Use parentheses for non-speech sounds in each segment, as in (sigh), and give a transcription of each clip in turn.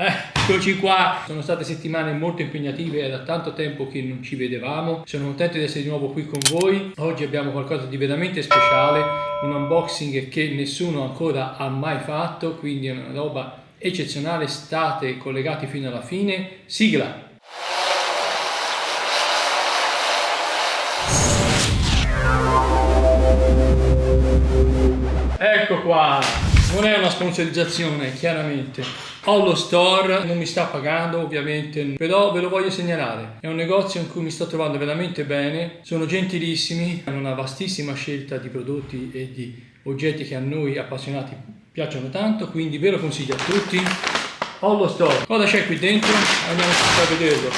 Eccoci qua, sono state settimane molto impegnative, è da tanto tempo che non ci vedevamo, sono contento di essere di nuovo qui con voi. Oggi abbiamo qualcosa di veramente speciale, un unboxing che nessuno ancora ha mai fatto, quindi è una roba eccezionale, state collegati fino alla fine. Sigla! Ecco qua, non è una sponsorizzazione chiaramente. Ho lo store non mi sta pagando ovviamente però ve lo voglio segnalare. È un negozio in cui mi sto trovando veramente bene. Sono gentilissimi hanno una vastissima scelta di prodotti e di oggetti che a noi appassionati piacciono tanto quindi ve lo consiglio a tutti. Ho lo store. Cosa c'è qui dentro? Andiamo a vederlo.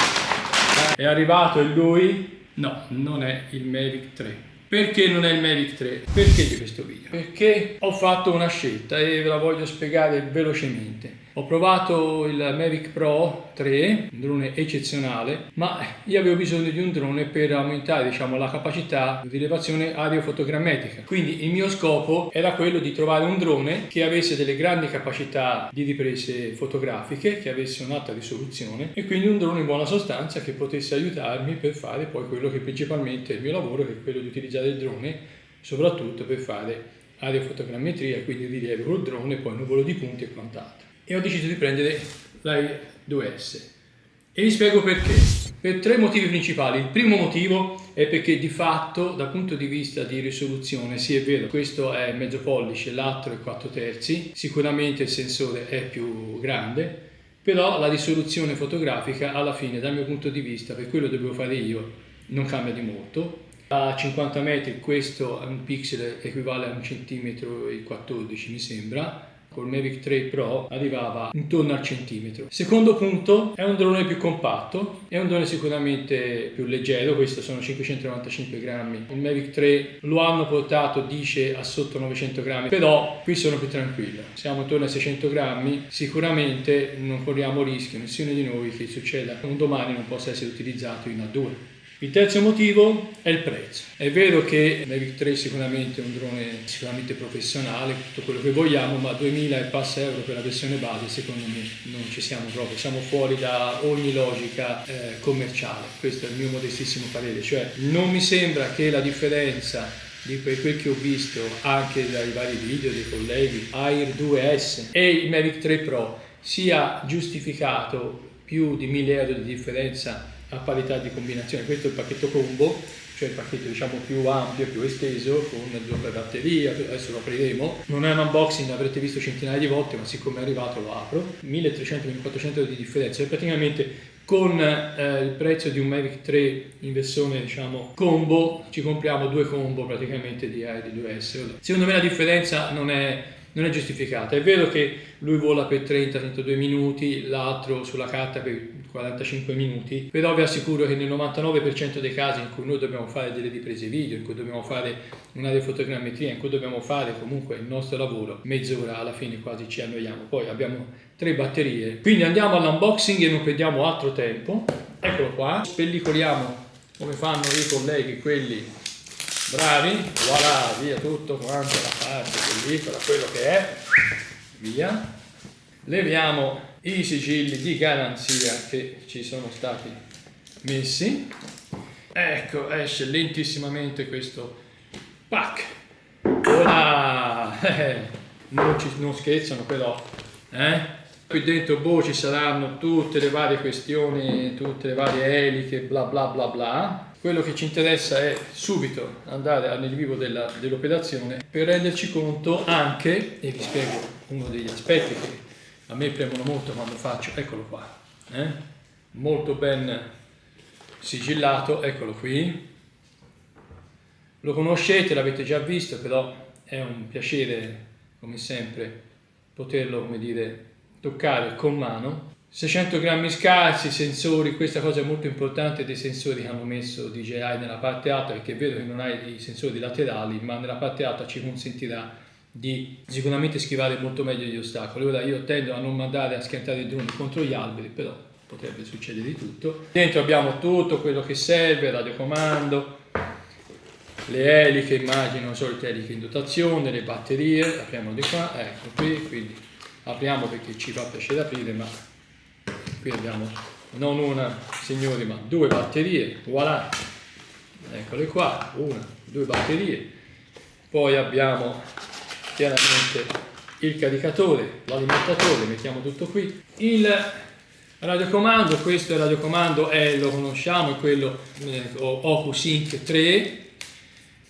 È arrivato e lui? No non è il Mavic 3 perché non è il Mavic 3? Perché di questo video? Perché ho fatto una scelta e ve la voglio spiegare velocemente. Ho provato il Mavic Pro 3, un drone eccezionale, ma io avevo bisogno di un drone per aumentare diciamo, la capacità di rilevazione aerofotogrammetrica. Quindi il mio scopo era quello di trovare un drone che avesse delle grandi capacità di riprese fotografiche, che avesse un'alta risoluzione e quindi un drone in buona sostanza che potesse aiutarmi per fare poi quello che principalmente è il mio lavoro, che è quello di utilizzare il drone soprattutto per fare aerofotogrammetria, quindi rilievo col drone, poi nuvolo di punti e quant'altro e ho deciso di prendere l'Air 2S e vi spiego perché. Per tre motivi principali. Il primo motivo è perché di fatto dal punto di vista di risoluzione, sì è vero, questo è mezzo pollice, l'altro è 4 terzi, sicuramente il sensore è più grande, però la risoluzione fotografica alla fine dal mio punto di vista, per quello che devo fare io, non cambia di molto. A 50 metri questo è un pixel equivale a un centimetro e 14 mi sembra, col Mavic 3 Pro arrivava intorno al centimetro. Secondo punto, è un drone più compatto, è un drone sicuramente più leggero, questo sono 595 grammi. Il Mavic 3 lo hanno portato, dice, a sotto 900 grammi, però qui sono più tranquillo. Siamo intorno ai 600 grammi, sicuramente non corriamo rischio, nessuno di noi che succeda un domani non possa essere utilizzato in A2. Il terzo motivo è il prezzo. È vero che Mavic 3 sicuramente è un drone sicuramente professionale, tutto quello che vogliamo, ma 2000 e passa euro per la versione base secondo me non ci siamo proprio, siamo fuori da ogni logica eh, commerciale, questo è il mio modestissimo parere, cioè non mi sembra che la differenza di quel che ho visto anche dai vari video dei colleghi Air 2S e il Mavic 3 Pro sia giustificato più di 1000 euro di differenza a parità di combinazione. Questo è il pacchetto combo, cioè il pacchetto diciamo più ampio, più esteso, con doppia batteria, adesso lo apriremo. Non è un unboxing, l'avrete visto centinaia di volte, ma siccome è arrivato lo apro. 1300-1400 euro di differenza, e praticamente con eh, il prezzo di un Mavic 3 in versione diciamo combo ci compriamo due combo praticamente di Air 2S. Secondo me la differenza non è non è giustificata. È vero che lui vola per 30-32 minuti, l'altro sulla carta per 45 minuti, però vi assicuro che nel 99% dei casi in cui noi dobbiamo fare delle riprese video, in cui dobbiamo fare una fotogrammetria, in cui dobbiamo fare comunque il nostro lavoro, mezz'ora alla fine quasi ci annoiamo. Poi abbiamo tre batterie. Quindi andiamo all'unboxing e non perdiamo altro tempo. Eccolo qua, spellicoliamo come fanno i colleghi, quelli bravi, voilà, via tutto quanto la parte pellicola, quello che è, via. Leviamo i sigilli di garanzia che ci sono stati messi. Ecco, esce lentissimamente questo pack. Voilà! non, ci, non scherzano però, eh? Qui dentro boh, ci saranno tutte le varie questioni, tutte le varie eliche, bla bla bla bla quello che ci interessa è subito andare nel vivo dell'operazione per renderci conto anche, e vi spiego uno degli aspetti che a me premono molto quando faccio, eccolo qua, eh? molto ben sigillato, eccolo qui, lo conoscete, l'avete già visto, però è un piacere, come sempre, poterlo, come dire, toccare con mano 600 grammi scarsi, sensori, questa cosa è molto importante dei sensori che hanno messo DJI nella parte alta perché è vero che non hai i sensori laterali ma nella parte alta ci consentirà di sicuramente schivare molto meglio gli ostacoli. Ora io tendo a non mandare a schiantare i droni contro gli alberi però potrebbe succedere di tutto. Dentro abbiamo tutto quello che serve, radiocomando, le eliche, immagino, solite eliche in dotazione, le batterie, apriamo di qua, ecco qui, quindi apriamo perché ci fa piacere aprire ma qui abbiamo non una signori ma due batterie voilà. Eccole qua una due batterie. Poi abbiamo chiaramente il caricatore l'alimentatore mettiamo tutto qui. Il radiocomando questo radiocomando è lo conosciamo è quello eh, OcuSync 3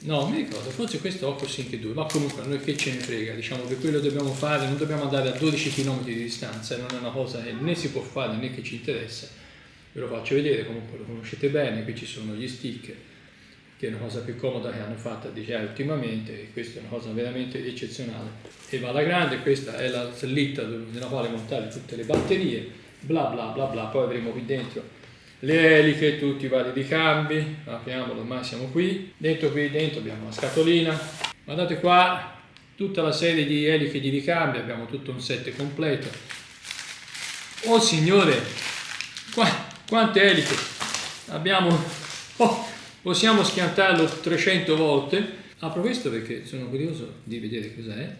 No, mi ricordo, forse questo OcuSync 2, ma comunque a noi che ce ne frega, diciamo che quello dobbiamo fare, non dobbiamo andare a 12 km di distanza, non è una cosa che né si può fare né che ci interessa. Ve lo faccio vedere, comunque lo conoscete bene, qui ci sono gli stick, che è una cosa più comoda che hanno fatto a DJI ultimamente, e questa è una cosa veramente eccezionale. E va alla grande, questa è la slitta nella quale montare tutte le batterie, bla bla bla bla, poi avremo qui dentro le eliche, tutti i vari ricambi, apriamolo ormai siamo qui, dentro qui dentro abbiamo una scatolina, guardate qua tutta la serie di eliche di ricambi, abbiamo tutto un set completo. Oh signore, qua, quante eliche? Abbiamo, oh, possiamo schiantarlo 300 volte, apro questo perché sono curioso di vedere cos'è,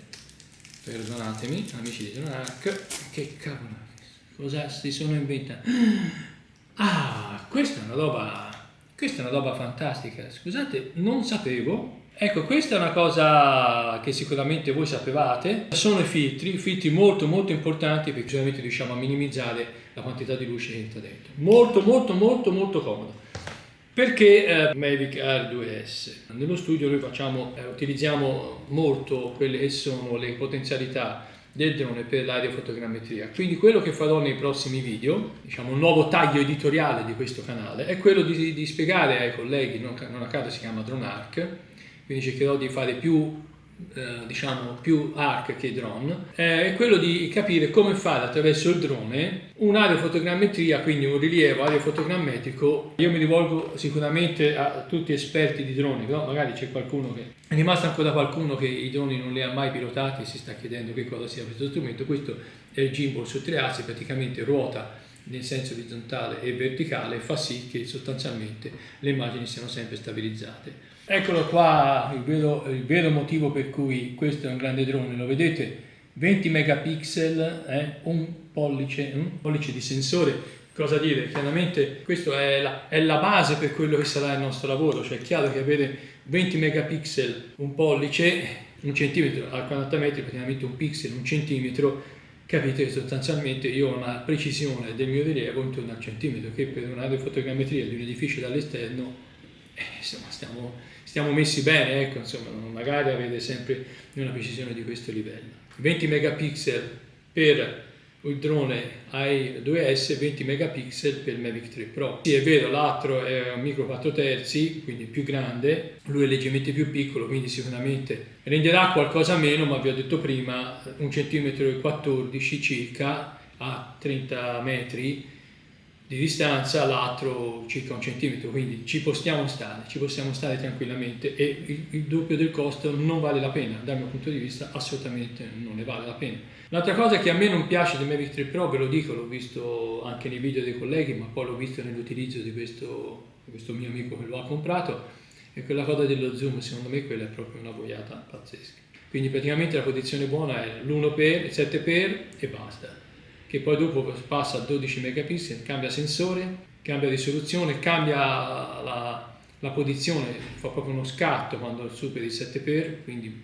perdonatemi amici di Jonac, che cavolo, cosa si sono inventati? Ah, questa è una roba, questa è una roba fantastica. Scusate, non sapevo. Ecco, questa è una cosa che sicuramente voi sapevate. Sono i filtri, filtri molto molto importanti perché ovviamente riusciamo a minimizzare la quantità di luce che entra dentro. Molto molto molto molto comodo. Perché eh, Mavic Air 2S? Nello studio noi facciamo, eh, utilizziamo molto quelle che sono le potenzialità del drone per l'aerofotogrammetria. Quindi quello che farò nei prossimi video, diciamo un nuovo taglio editoriale di questo canale, è quello di, di spiegare ai colleghi, non, a caso si chiama DroneArc, quindi cercherò di fare più eh, diciamo più arc che drone eh, è quello di capire come fare attraverso il drone un'aerofotogrammetria quindi un rilievo aerofotogrammetrico io mi rivolgo sicuramente a tutti esperti di droni però magari c'è qualcuno che è rimasto ancora qualcuno che i droni non li ha mai pilotati e si sta chiedendo che cosa sia questo strumento. Questo è il gimbal su tre assi praticamente ruota nel senso orizzontale e verticale fa sì che sostanzialmente le immagini siano sempre stabilizzate Eccolo qua il vero, il vero, motivo per cui questo è un grande drone, lo vedete? 20 megapixel, eh? un, pollice, un pollice di sensore, cosa dire? Chiaramente questa è la, è la base per quello che sarà il nostro lavoro, cioè è chiaro che avere 20 megapixel, un pollice, un centimetro a 40 metri, praticamente un pixel, un centimetro, capite che sostanzialmente io ho una precisione del mio rilievo intorno al centimetro, che per un'aerofotogrammetria di un edificio dall'esterno eh, insomma, stiamo, stiamo, messi bene, ecco, insomma, magari avete sempre una precisione di questo livello. 20 megapixel per il drone AI 2S 20 megapixel per Mavic 3 Pro. Sì, è vero, l'altro è un micro 4 terzi, quindi più grande, lui è leggermente più piccolo, quindi sicuramente renderà qualcosa meno, ma vi ho detto prima, un centimetro e 14 circa a 30 metri di distanza, l'altro circa un centimetro, quindi ci possiamo stare, ci possiamo stare tranquillamente e il, il, doppio del costo non vale la pena, dal mio punto di vista assolutamente non ne vale la pena. L'altra cosa che a me non piace del Mavic 3 Pro, ve lo dico, l'ho visto anche nei video dei colleghi, ma poi l'ho visto nell'utilizzo di questo, questo mio amico che lo ha comprato, è quella cosa dello zoom, secondo me quella è proprio una boiata pazzesca. Quindi praticamente la posizione buona è l'1x, 7x e basta che poi dopo passa a 12 megapixel, cambia sensore, cambia risoluzione, cambia la, la posizione, fa proprio uno scatto quando superi il 7x, quindi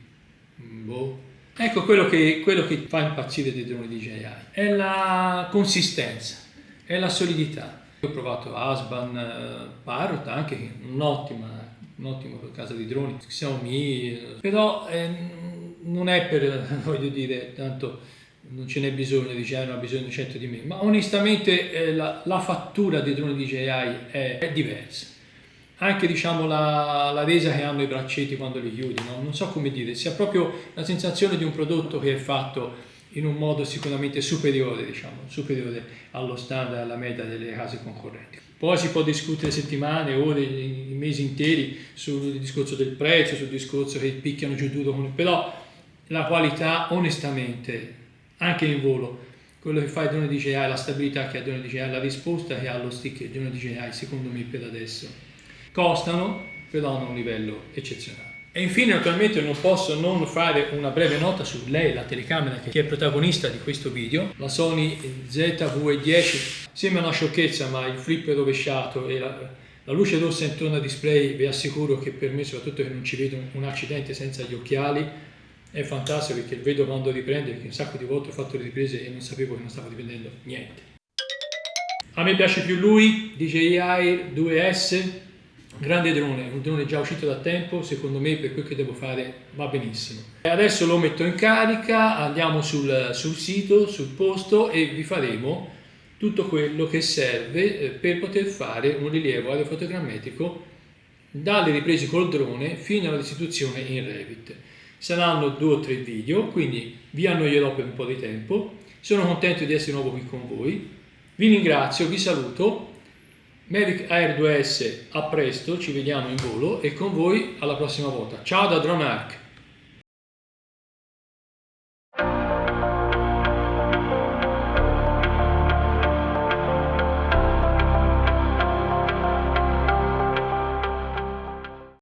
boh. Ecco quello che, quello che fa impazzire dei droni DJI, è la consistenza, è la solidità. Ho provato Asban, eh, Parrot, anche un'ottima un'ottima casa di droni, Xiaomi, eh, però eh, non è per, (laughs) voglio dire, tanto non ce n'è bisogno, dice, ah, non ha bisogno di 100 di me, ma onestamente eh, la, la, fattura dei droni DJI è, è diversa. Anche diciamo, la, la, resa che hanno i braccetti quando li chiudi, no? non so come dire, si ha proprio la sensazione di un prodotto che è fatto in un modo sicuramente superiore, diciamo, superiore allo standard, alla media delle case concorrenti. Poi si può discutere settimane, ore, mesi interi sul discorso del prezzo, sul discorso che picchiano giù duro, però la qualità onestamente anche in volo. Quello che fa il drone DJI, la stabilità che ha il drone DJI, la risposta che ha lo stick del drone DJI, secondo me per adesso, costano, però hanno un livello eccezionale. E infine naturalmente non posso non fare una breve nota su lei, la telecamera che è protagonista di questo video, la Sony ZV-10. Sembra una sciocchezza ma il flip è rovesciato e la, la luce rossa intorno al display vi assicuro che per me, soprattutto che non ci vedo un accidente senza gli occhiali, è fantastico perché vedo quando riprende, perché un sacco di volte ho fatto le riprese e non sapevo che non stavo riprendendo niente. A me piace più lui, DJI 2S, grande drone, un drone già uscito da tempo, secondo me per quel che devo fare va benissimo. Adesso lo metto in carica, andiamo sul, sul sito, sul posto e vi faremo tutto quello che serve eh, per poter fare un rilievo aerofotogrammetrico dalle riprese col drone fino alla restituzione in Revit. Saranno due o tre video, quindi vi annoierò per un po' di tempo. Sono contento di essere nuovo qui con voi. Vi ringrazio, vi saluto. Mavic Air 2S, a presto, ci vediamo in volo e con voi alla prossima volta. Ciao da DroneArc!